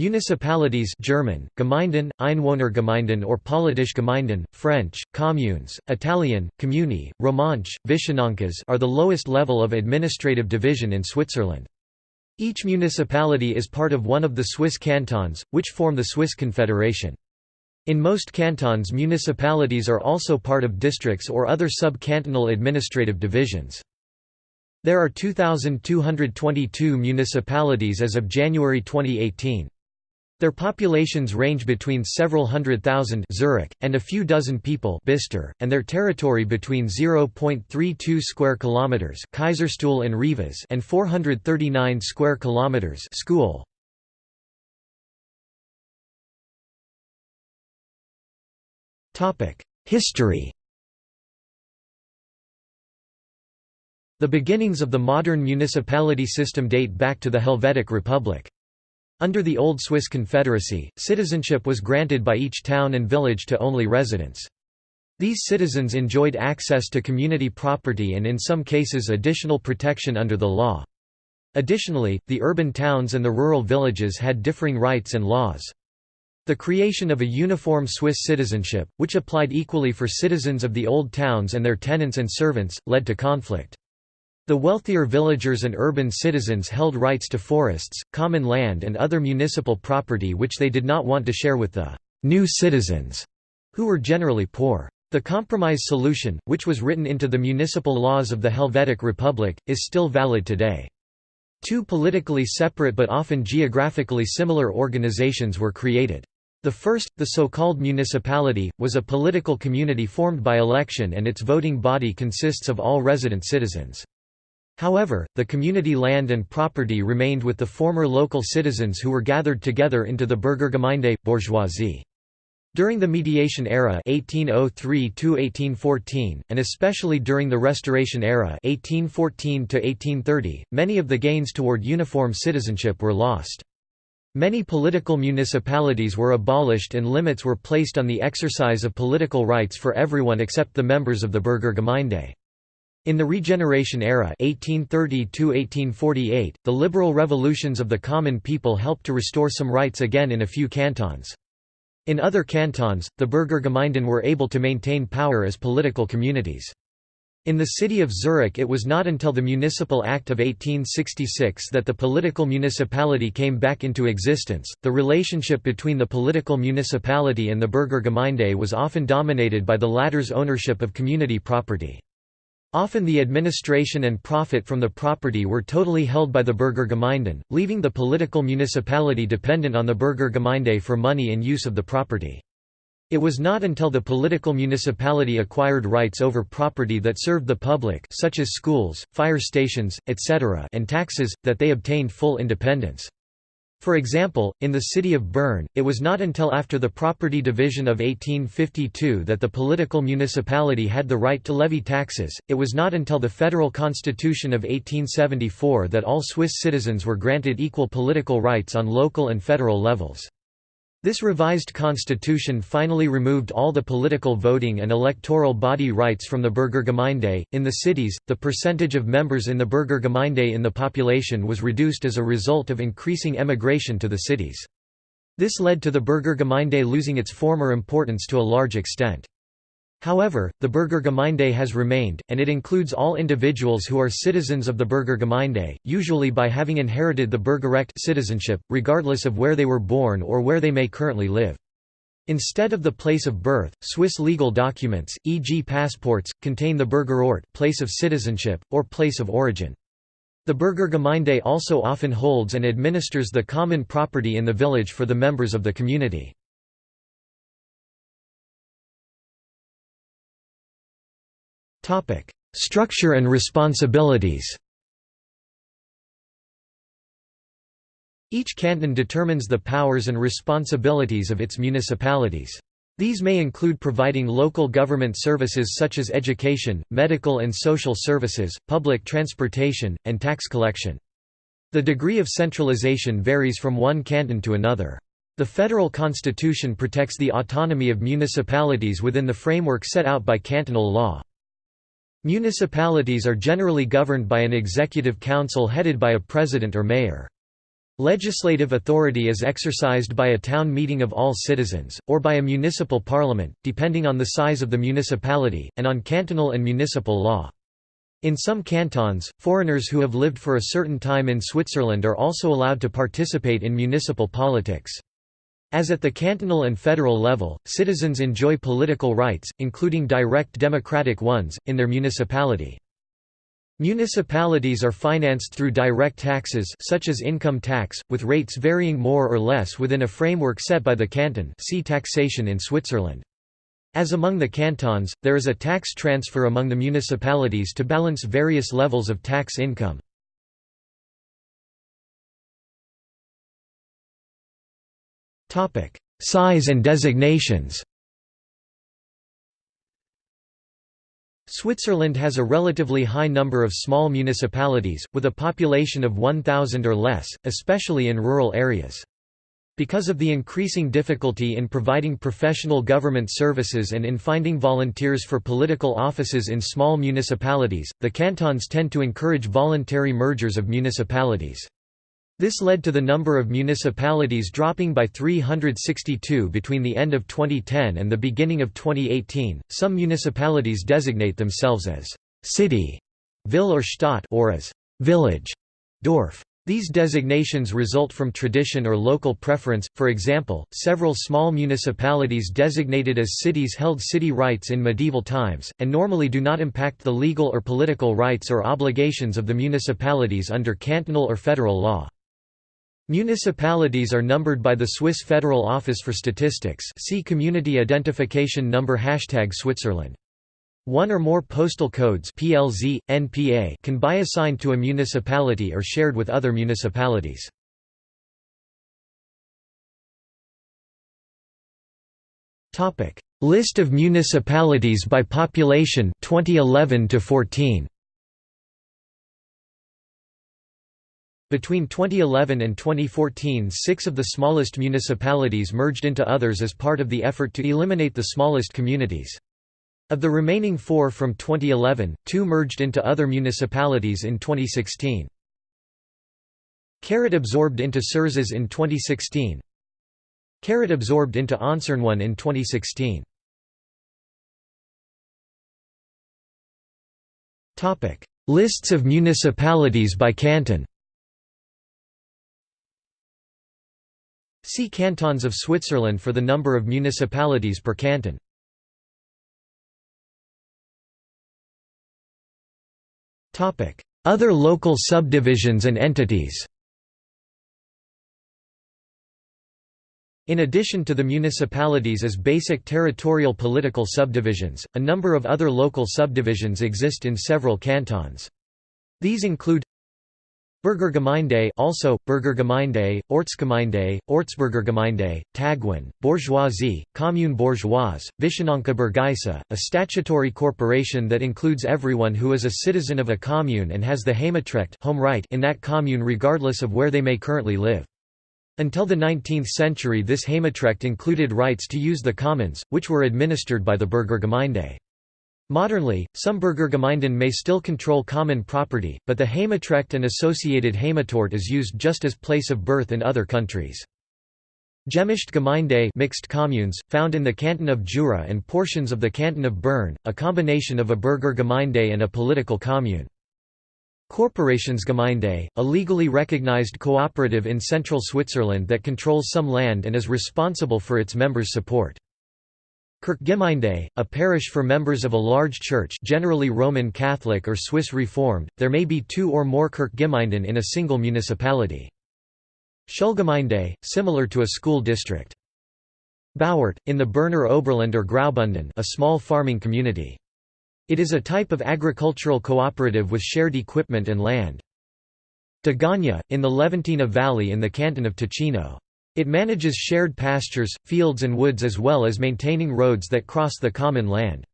Municipalities German, Gemeinden, Einwohnergemeinden or Politische Gemeinden, French, communes, Italian, Comuni, Romanche, vischnancas are the lowest level of administrative division in Switzerland. Each municipality is part of one of the Swiss cantons, which form the Swiss Confederation. In most cantons municipalities are also part of districts or other sub-cantonal administrative divisions. There are 2,222 municipalities as of January 2018. Their populations range between several hundred thousand Zurich, and a few dozen people Bister, and their territory between 0.32 square kilometers Kaiserstuhl and Rivaz and 439 square kilometers Scuol. Topic: History. The beginnings of the modern municipality system date back to the Helvetic Republic. Under the Old Swiss Confederacy, citizenship was granted by each town and village to only residents. These citizens enjoyed access to community property and in some cases additional protection under the law. Additionally, the urban towns and the rural villages had differing rights and laws. The creation of a uniform Swiss citizenship, which applied equally for citizens of the old towns and their tenants and servants, led to conflict. The wealthier villagers and urban citizens held rights to forests, common land and other municipal property which they did not want to share with the «new citizens», who were generally poor. The compromise solution, which was written into the municipal laws of the Helvetic Republic, is still valid today. Two politically separate but often geographically similar organizations were created. The first, the so-called municipality, was a political community formed by election and its voting body consists of all resident citizens. However, the community land and property remained with the former local citizens who were gathered together into the Bürgergemeinde, bourgeoisie. During the mediation era 1803 and especially during the Restoration era 1814 many of the gains toward uniform citizenship were lost. Many political municipalities were abolished and limits were placed on the exercise of political rights for everyone except the members of the Bürgergemeinde. In the Regeneration era 1830 the liberal revolutions of the common people helped to restore some rights again in a few cantons. In other cantons, the Bürgergemeinden were able to maintain power as political communities. In the city of Zurich it was not until the Municipal Act of 1866 that the political municipality came back into existence. The relationship between the political municipality and the Bürgergemeinde was often dominated by the latter's ownership of community property. Often the administration and profit from the property were totally held by the Bürgergemeinden, leaving the political municipality dependent on the Bürgergemeinde for money and use of the property. It was not until the political municipality acquired rights over property that served the public such as schools, fire stations, etc. and taxes, that they obtained full independence. For example, in the city of Bern, it was not until after the property division of 1852 that the political municipality had the right to levy taxes, it was not until the Federal Constitution of 1874 that all Swiss citizens were granted equal political rights on local and federal levels. This revised constitution finally removed all the political voting and electoral body rights from the Bürgergemeinde. In the cities, the percentage of members in the Bürgergemeinde in the population was reduced as a result of increasing emigration to the cities. This led to the Bürgergemeinde losing its former importance to a large extent. However, the Bürgergemeinde has remained, and it includes all individuals who are citizens of the Bürgergemeinde, usually by having inherited the Bürgerrecht citizenship, regardless of where they were born or where they may currently live. Instead of the place of birth, Swiss legal documents, e.g. passports, contain the Bürgerort place of citizenship, or place of origin. The Bürgergemeinde also often holds and administers the common property in the village for the members of the community. Structure and responsibilities Each canton determines the powers and responsibilities of its municipalities. These may include providing local government services such as education, medical and social services, public transportation, and tax collection. The degree of centralization varies from one canton to another. The federal constitution protects the autonomy of municipalities within the framework set out by cantonal law. Municipalities are generally governed by an executive council headed by a president or mayor. Legislative authority is exercised by a town meeting of all citizens, or by a municipal parliament, depending on the size of the municipality, and on cantonal and municipal law. In some cantons, foreigners who have lived for a certain time in Switzerland are also allowed to participate in municipal politics. As at the cantonal and federal level, citizens enjoy political rights, including direct democratic ones, in their municipality. Municipalities are financed through direct taxes such as income tax, with rates varying more or less within a framework set by the canton see taxation in Switzerland. As among the cantons, there is a tax transfer among the municipalities to balance various levels of tax income. Size and designations Switzerland has a relatively high number of small municipalities, with a population of 1,000 or less, especially in rural areas. Because of the increasing difficulty in providing professional government services and in finding volunteers for political offices in small municipalities, the cantons tend to encourage voluntary mergers of municipalities. This led to the number of municipalities dropping by 362 between the end of 2010 and the beginning of 2018. Some municipalities designate themselves as city, ville or Stadt, or as village, Dorf. These designations result from tradition or local preference, for example, several small municipalities designated as cities held city rights in medieval times, and normally do not impact the legal or political rights or obligations of the municipalities under cantonal or federal law. Municipalities are numbered by the Swiss Federal Office for Statistics see Community Identification Number Hashtag Switzerland. One or more postal codes PLZ, NPA can be assigned to a municipality or shared with other municipalities. List of municipalities by population 2011 to 14 Between 2011 and 2014 six of the smallest municipalities merged into others as part of the effort to eliminate the smallest communities. Of the remaining four from 2011, two merged into other municipalities in 2016. Carrot absorbed into Surzes in 2016. Carrot absorbed into Onsernone in 2016. Lists of municipalities by canton See Cantons of Switzerland for the number of municipalities per canton. Other local subdivisions and entities In addition to the municipalities as basic territorial political subdivisions, a number of other local subdivisions exist in several cantons. These include Burgergemeinde also, Burgergemeinde, Ortsgemeinde, Ortsburgergemeinde, Tagwen, Bourgeoisie, Commune Bourgeoise, Vischnanca Burgaisa, a statutory corporation that includes everyone who is a citizen of a commune and has the Heimatrecht home right in that commune regardless of where they may currently live. Until the 19th century this Heimatrecht included rights to use the commons, which were administered by the Burgergemeinde. Modernly, some Burgergemeinden may still control common property, but the Heimatrecht and associated Heimatort is used just as place of birth in other countries. Gemischte Gemeinde mixed communes, found in the canton of Jura and portions of the canton of Bern, a combination of a Burgergemeinde and a political commune. Korporationsgemeinde, a legally recognized cooperative in central Switzerland that controls some land and is responsible for its members' support. Kirchgemeinde, a parish for members of a large church generally Roman Catholic or Swiss Reformed, there may be two or more Kirchgemeinden in a single municipality. Schulgemeinde, similar to a school district. Bauert, in the Berner Oberland or Graubünden a small farming community. It is a type of agricultural cooperative with shared equipment and land. Degagna, in the Leventina Valley in the canton of Ticino. It manages shared pastures, fields and woods as well as maintaining roads that cross the common land.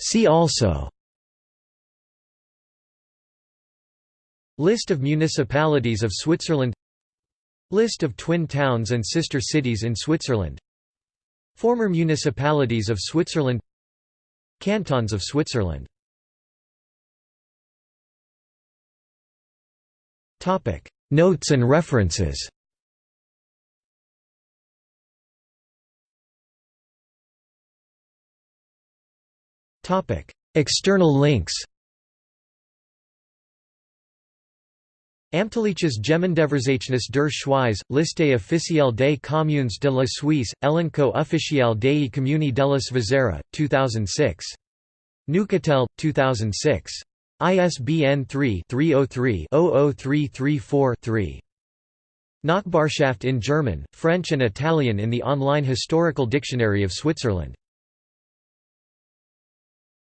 See also List of municipalities of Switzerland List of twin towns and sister cities in Switzerland Former municipalities of Switzerland Cantons of Switzerland Notes and references External links Amtliches Gemeindeverzeichnis der Schweiz, Liste officielle des communes de la Suisse, Elenco officiel des communes de la Svizzera, 2006. Neuchâtel, 2006. ISBN 3-303-00334-3. Nachbarschaft in German, French and Italian in the online Historical Dictionary of Switzerland